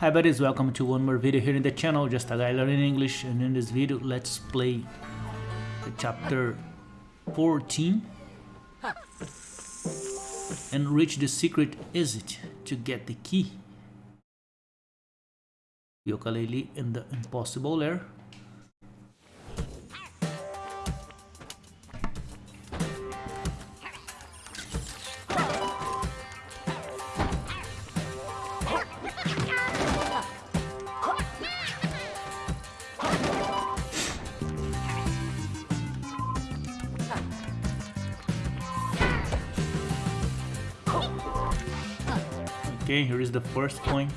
Hi buddies, welcome to one more video here in the channel, just a guy learning English and in this video let's play the chapter 14 and reach the secret exit to get the key. Yooka-Laylee in the impossible lair. Okay, here is the first coin.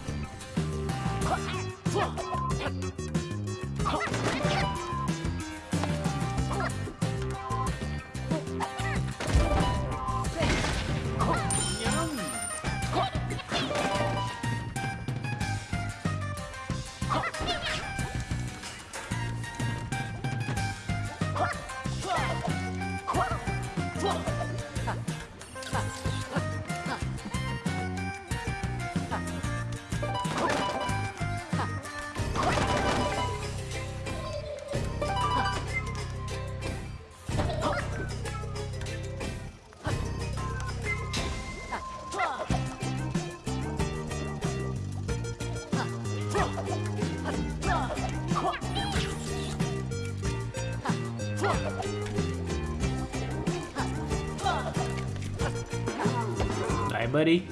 Buddy.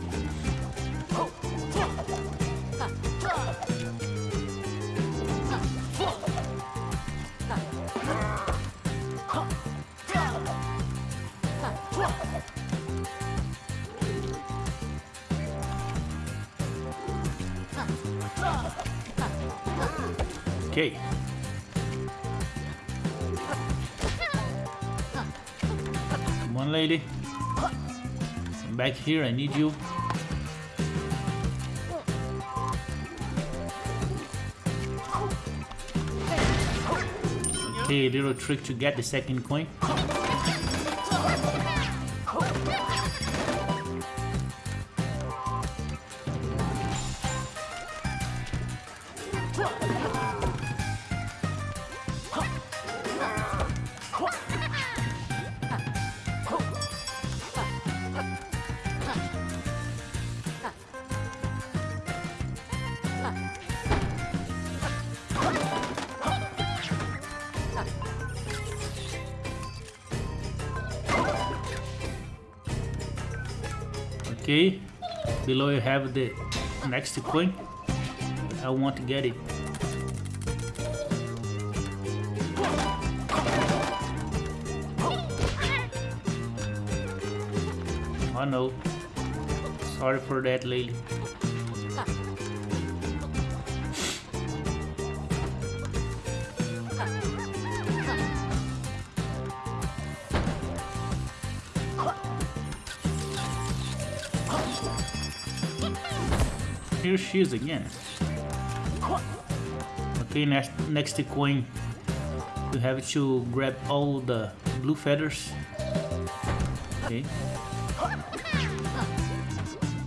Okay. Come on, lady. Back here, I need you. Okay, little trick to get the second coin. Okay, below you have the next coin. I want to get it. Oh no, sorry for that Lily. Here she is again. Okay, next next coin, you have to grab all the blue feathers. Okay.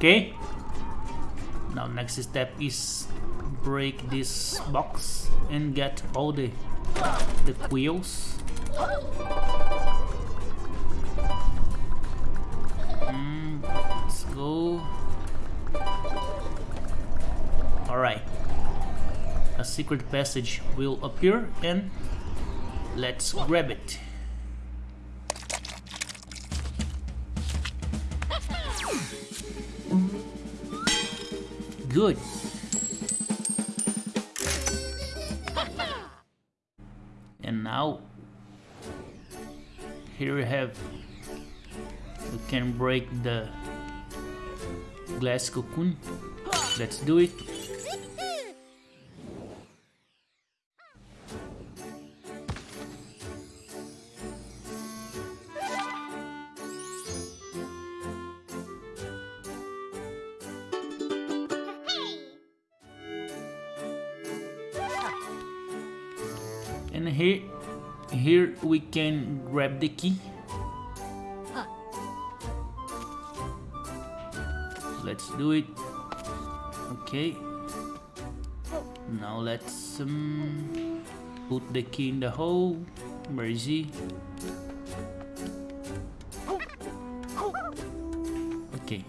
okay now next step is break this box and get all the the quills mm, let's go. All right. A secret passage will appear and let's grab it. Good. And now here we have we can break the glass cocoon let's do it and here here we can grab the key. Let's do it. Okay. Now let's um, put the key in the hole. Where is he okay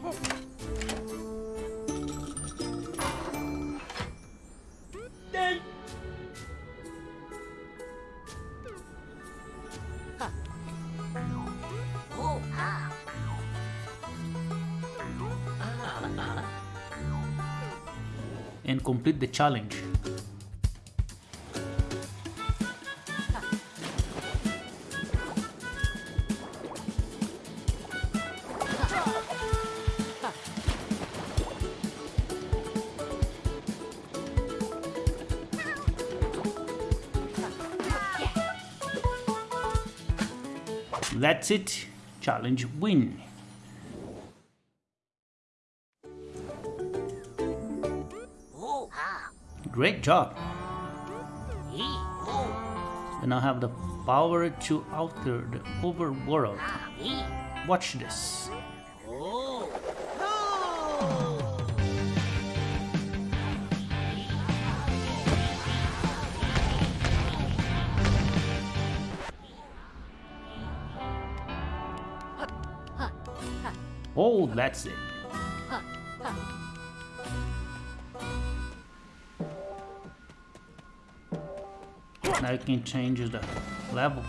and complete the challenge. That's it. Challenge win. Great job. You now have the power to alter the overworld. Watch this. Oh, that's it. Now you can change the level.